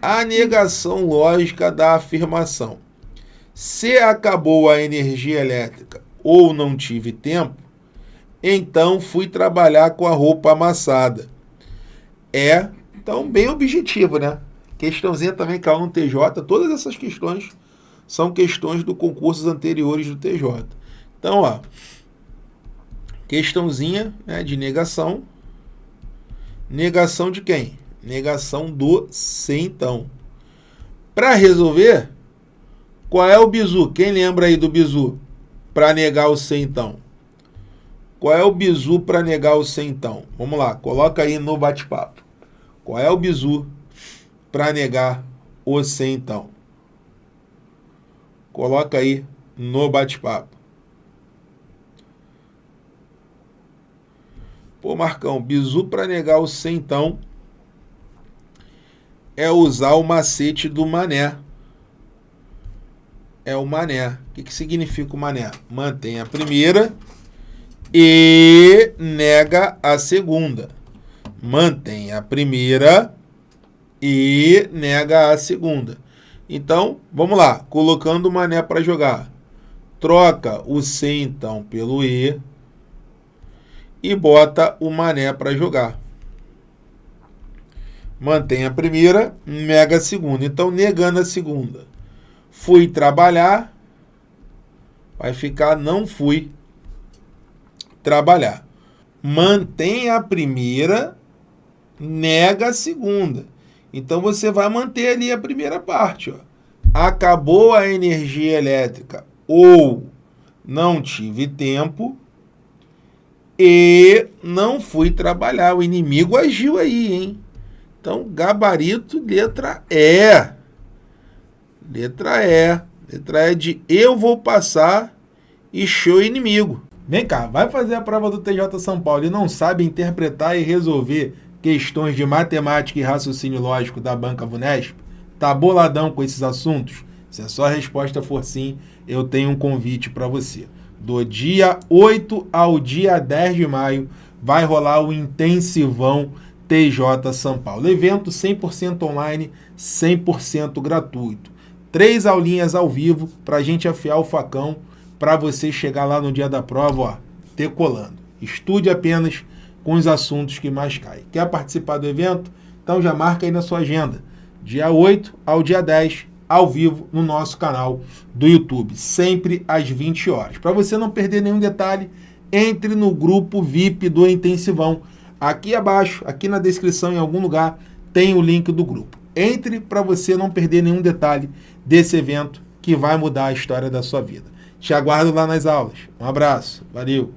a negação lógica da afirmação. Se acabou a energia elétrica ou não tive tempo, então fui trabalhar com a roupa amassada. É, então, bem objetivo, né? Questãozinha também caiu no TJ. Todas essas questões são questões do concursos anteriores do TJ. Então, ó, questãozinha né, de negação. Negação de quem? Negação do se então. Para resolver, qual é o bizu? Quem lembra aí do bizu? Para negar o se então. Qual é o bizu para negar o se então? Vamos lá, coloca aí no bate-papo. Qual é o bizu para negar o se então? Coloca aí no bate-papo. Pô, Marcão, bizu para negar o se então é usar o macete do mané. É o mané. O que, que significa o mané? Mantém a primeira e nega a segunda. Mantém a primeira e nega a segunda. Então, vamos lá. Colocando o mané para jogar. Troca o C, então, pelo E. E bota o mané para jogar mantém a primeira, nega a segunda. Então, negando a segunda. Fui trabalhar, vai ficar não fui trabalhar. Mantém a primeira, nega a segunda. Então, você vai manter ali a primeira parte. Ó. Acabou a energia elétrica ou não tive tempo e não fui trabalhar. O inimigo agiu aí, hein? Então, gabarito, letra E. Letra E. Letra E de eu vou passar e show inimigo. Vem cá, vai fazer a prova do TJ São Paulo e não sabe interpretar e resolver questões de matemática e raciocínio lógico da Banca Vunesp? Tá boladão com esses assuntos? Se a sua resposta for sim, eu tenho um convite para você. Do dia 8 ao dia 10 de maio vai rolar o intensivão TJ São Paulo. Evento 100% online, 100% gratuito. Três aulinhas ao vivo para a gente afiar o facão para você chegar lá no dia da prova, ó, decolando. Estude apenas com os assuntos que mais caem. Quer participar do evento? Então já marca aí na sua agenda. Dia 8 ao dia 10, ao vivo, no nosso canal do YouTube. Sempre às 20 horas. Para você não perder nenhum detalhe, entre no grupo VIP do Intensivão Aqui abaixo, aqui na descrição, em algum lugar, tem o link do grupo. Entre para você não perder nenhum detalhe desse evento que vai mudar a história da sua vida. Te aguardo lá nas aulas. Um abraço. Valeu.